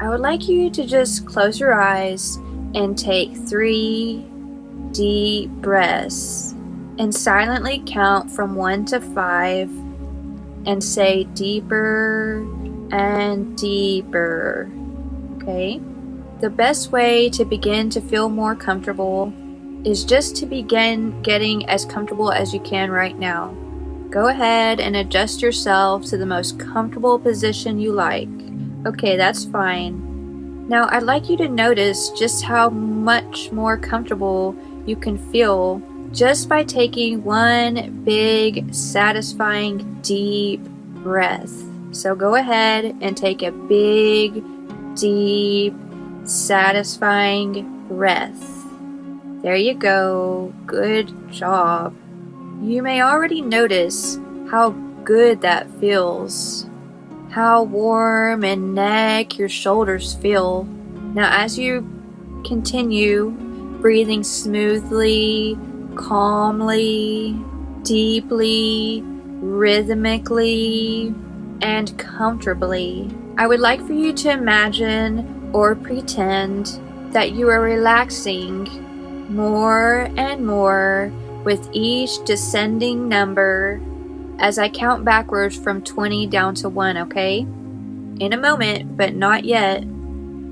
I would like you to just close your eyes and take three deep breaths and silently count from one to five and say deeper and deeper. Okay? The best way to begin to feel more comfortable is just to begin getting as comfortable as you can right now. Go ahead and adjust yourself to the most comfortable position you like. Okay, that's fine. Now I'd like you to notice just how much more comfortable you can feel just by taking one big, satisfying, deep breath. So go ahead and take a big, deep, satisfying breath. There you go. Good job. You may already notice how good that feels. How warm and neck your shoulders feel. Now as you continue breathing smoothly, calmly, deeply, rhythmically, and comfortably, I would like for you to imagine or pretend that you are relaxing more and more with each descending number as I count backwards from 20 down to 1, okay? In a moment, but not yet,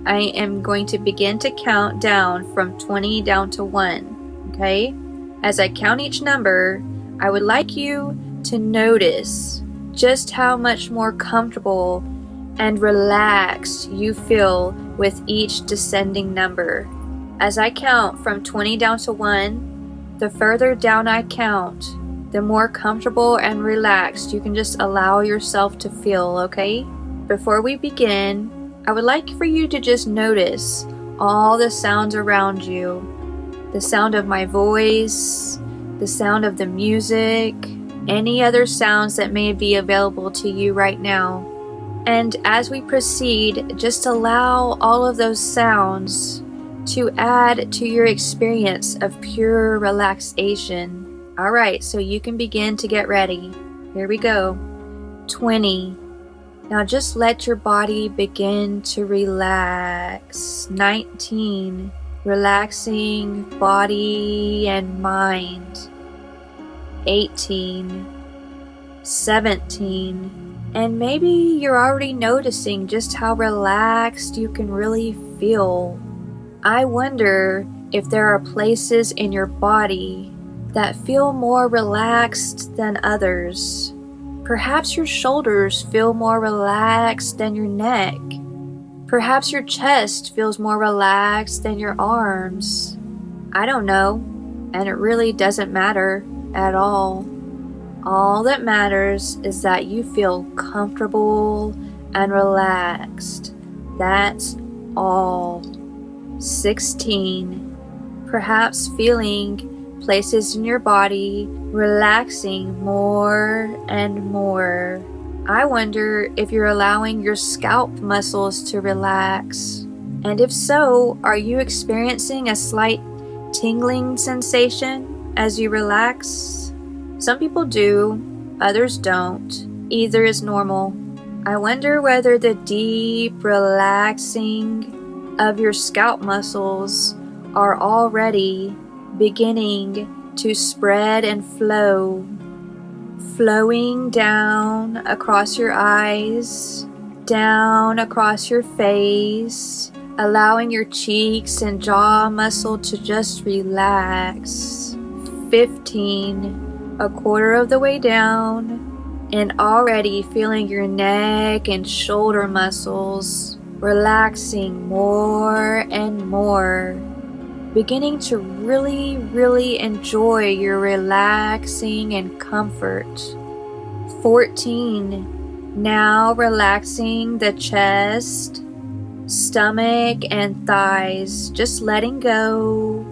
I am going to begin to count down from 20 down to 1, okay? As I count each number, I would like you to notice just how much more comfortable and relaxed you feel with each descending number. As I count from 20 down to 1, the further down I count, the more comfortable and relaxed you can just allow yourself to feel, okay? Before we begin, I would like for you to just notice all the sounds around you. The sound of my voice, the sound of the music, any other sounds that may be available to you right now. And as we proceed, just allow all of those sounds to add to your experience of pure relaxation. Alright, so you can begin to get ready. Here we go. 20. Now just let your body begin to relax. 19. Relaxing body and mind. 18. 17. And maybe you're already noticing just how relaxed you can really feel I wonder if there are places in your body that feel more relaxed than others. Perhaps your shoulders feel more relaxed than your neck. Perhaps your chest feels more relaxed than your arms. I don't know, and it really doesn't matter at all. All that matters is that you feel comfortable and relaxed. That's all. 16. Perhaps feeling places in your body relaxing more and more. I wonder if you're allowing your scalp muscles to relax. And if so, are you experiencing a slight tingling sensation as you relax? Some people do, others don't. Either is normal. I wonder whether the deep, relaxing, of your scalp muscles are already beginning to spread and flow, flowing down across your eyes, down across your face, allowing your cheeks and jaw muscle to just relax. 15, a quarter of the way down, and already feeling your neck and shoulder muscles relaxing more and more, beginning to really, really enjoy your relaxing and comfort. 14. Now relaxing the chest, stomach, and thighs, just letting go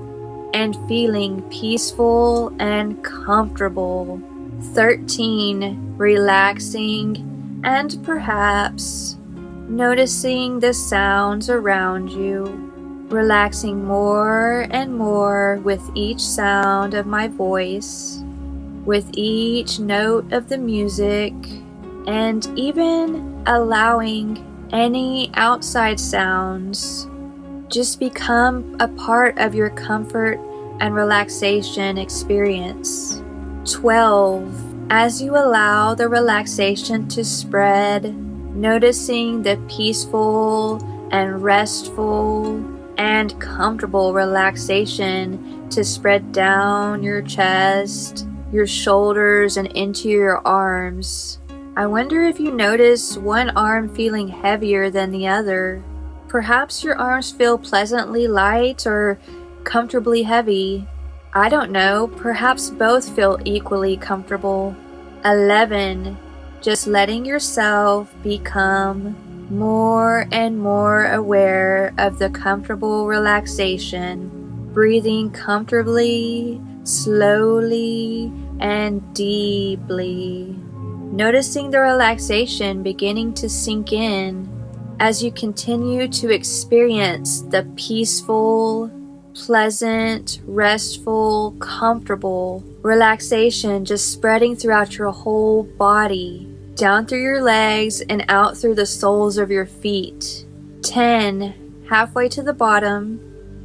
and feeling peaceful and comfortable. 13. Relaxing and perhaps noticing the sounds around you, relaxing more and more with each sound of my voice, with each note of the music, and even allowing any outside sounds. Just become a part of your comfort and relaxation experience. 12. As you allow the relaxation to spread, noticing the peaceful and restful and comfortable relaxation to spread down your chest, your shoulders, and into your arms. I wonder if you notice one arm feeling heavier than the other. Perhaps your arms feel pleasantly light or comfortably heavy. I don't know, perhaps both feel equally comfortable. 11. Just letting yourself become more and more aware of the comfortable relaxation, breathing comfortably, slowly, and deeply. Noticing the relaxation beginning to sink in as you continue to experience the peaceful, pleasant, restful, comfortable relaxation just spreading throughout your whole body, down through your legs and out through the soles of your feet. 10. Halfway to the bottom,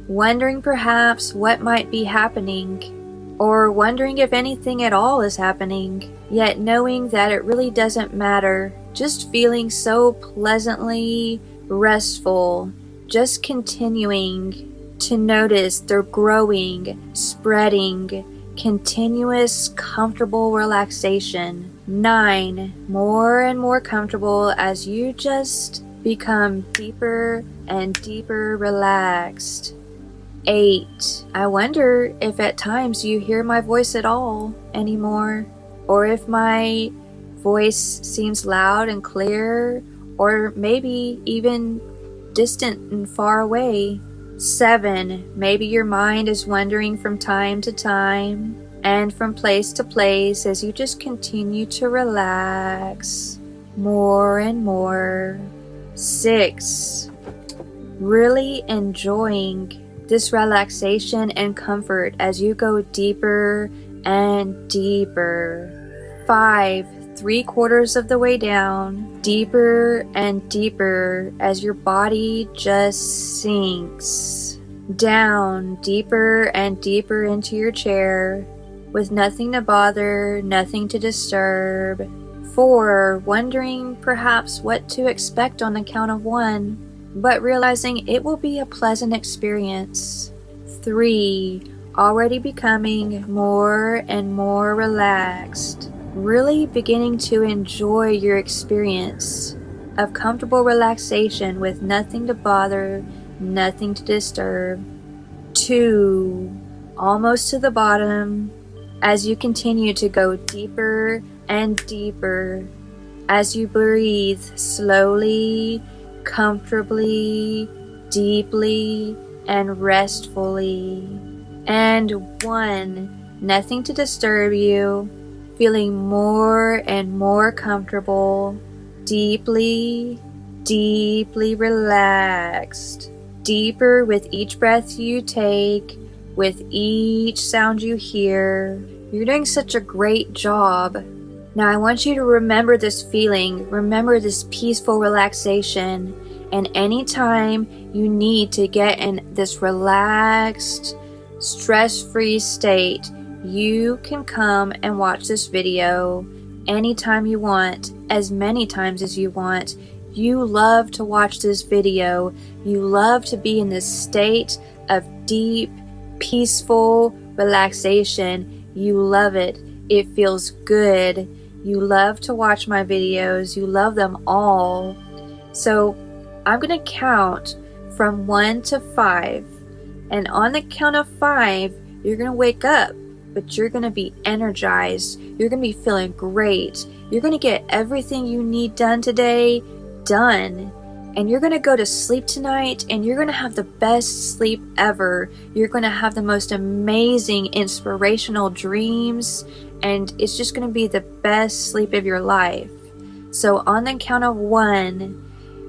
wondering perhaps what might be happening, or wondering if anything at all is happening, yet knowing that it really doesn't matter, just feeling so pleasantly restful, just continuing to notice their growing, spreading, continuous, comfortable relaxation. Nine, more and more comfortable as you just become deeper and deeper relaxed. Eight, I wonder if at times you hear my voice at all anymore, or if my voice seems loud and clear, or maybe even distant and far away. Seven, maybe your mind is wandering from time to time and from place to place as you just continue to relax more and more. Six, really enjoying this relaxation and comfort as you go deeper and deeper. Five, three quarters of the way down, deeper and deeper as your body just sinks down deeper and deeper into your chair with nothing to bother, nothing to disturb. Four, wondering perhaps what to expect on the count of one, but realizing it will be a pleasant experience. Three, already becoming more and more relaxed really beginning to enjoy your experience of comfortable relaxation with nothing to bother, nothing to disturb. Two, almost to the bottom, as you continue to go deeper and deeper, as you breathe slowly, comfortably, deeply, and restfully. And one, nothing to disturb you feeling more and more comfortable, deeply, deeply relaxed, deeper with each breath you take, with each sound you hear. You're doing such a great job. Now, I want you to remember this feeling, remember this peaceful relaxation, and anytime you need to get in this relaxed, stress free state, you can come and watch this video anytime you want, as many times as you want. You love to watch this video. You love to be in this state of deep, peaceful relaxation. You love it. It feels good. You love to watch my videos. You love them all. So I'm going to count from one to five. And on the count of five, you're going to wake up but you're going to be energized. You're going to be feeling great. You're going to get everything you need done today done. And you're going to go to sleep tonight and you're going to have the best sleep ever. You're going to have the most amazing, inspirational dreams. And it's just going to be the best sleep of your life. So, on the count of one,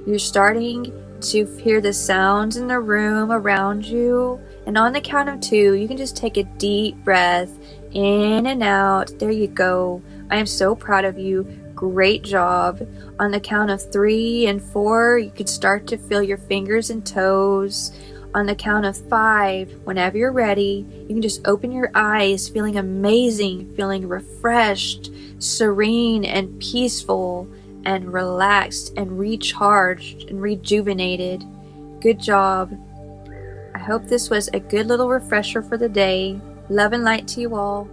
you're starting to hear the sounds in the room around you. And on the count of two, you can just take a deep breath in and out. There you go. I am so proud of you. Great job. On the count of three and four, you could start to feel your fingers and toes. On the count of five, whenever you're ready, you can just open your eyes, feeling amazing, feeling refreshed, serene, and peaceful, and relaxed, and recharged, and rejuvenated. Good job. I hope this was a good little refresher for the day. Love and light to you all.